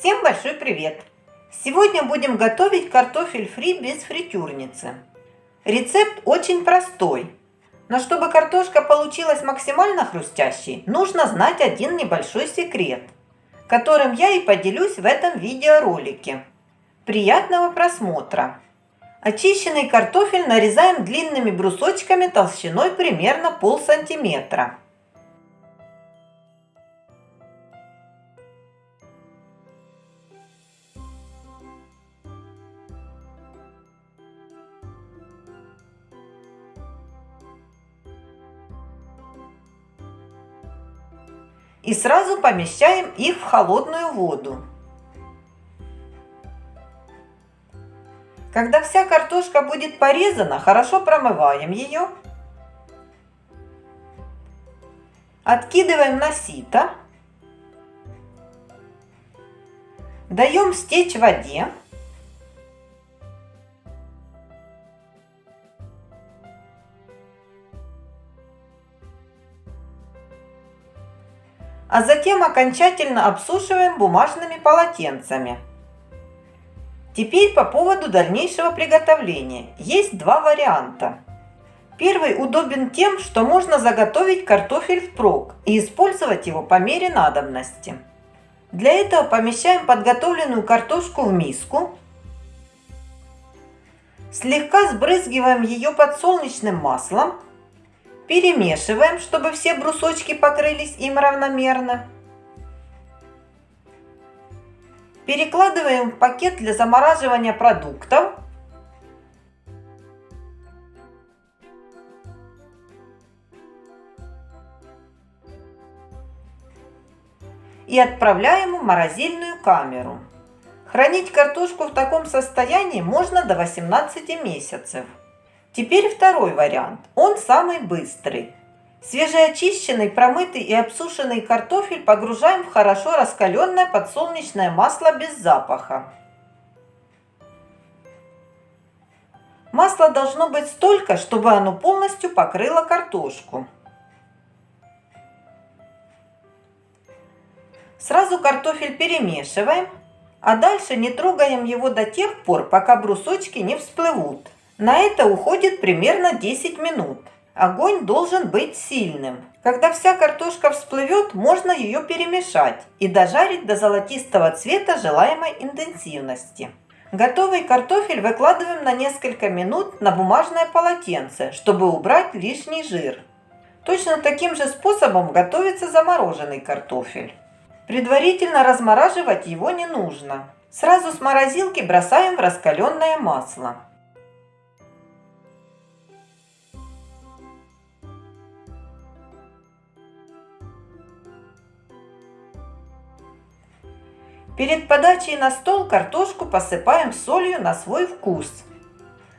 Всем большой привет! Сегодня будем готовить картофель фри без фритюрницы. Рецепт очень простой, но чтобы картошка получилась максимально хрустящей, нужно знать один небольшой секрет, которым я и поделюсь в этом видеоролике. Приятного просмотра! Очищенный картофель нарезаем длинными брусочками толщиной примерно пол сантиметра. И сразу помещаем их в холодную воду. Когда вся картошка будет порезана, хорошо промываем ее. Откидываем на сито. Даем стечь в воде. А затем окончательно обсушиваем бумажными полотенцами. Теперь по поводу дальнейшего приготовления. Есть два варианта. Первый удобен тем, что можно заготовить картофель впрок и использовать его по мере надобности. Для этого помещаем подготовленную картошку в миску, слегка сбрызгиваем ее подсолнечным маслом Перемешиваем, чтобы все брусочки покрылись им равномерно. Перекладываем в пакет для замораживания продуктов. И отправляем в морозильную камеру. Хранить картошку в таком состоянии можно до 18 месяцев. Теперь второй вариант. Он самый быстрый. Свежеочищенный, промытый и обсушенный картофель погружаем в хорошо раскаленное подсолнечное масло без запаха. Масла должно быть столько, чтобы оно полностью покрыло картошку. Сразу картофель перемешиваем, а дальше не трогаем его до тех пор, пока брусочки не всплывут. На это уходит примерно 10 минут. Огонь должен быть сильным. Когда вся картошка всплывет, можно ее перемешать и дожарить до золотистого цвета желаемой интенсивности. Готовый картофель выкладываем на несколько минут на бумажное полотенце, чтобы убрать лишний жир. Точно таким же способом готовится замороженный картофель. Предварительно размораживать его не нужно. Сразу с морозилки бросаем в раскаленное масло. Перед подачей на стол картошку посыпаем солью на свой вкус.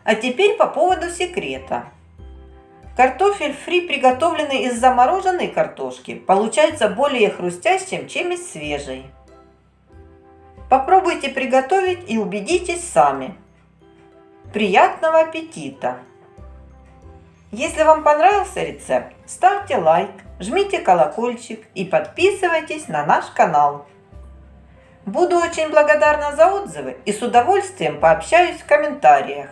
А теперь по поводу секрета. Картофель фри, приготовленный из замороженной картошки, получается более хрустящим, чем из свежей. Попробуйте приготовить и убедитесь сами. Приятного аппетита! Если вам понравился рецепт, ставьте лайк, жмите колокольчик и подписывайтесь на наш канал. Буду очень благодарна за отзывы и с удовольствием пообщаюсь в комментариях.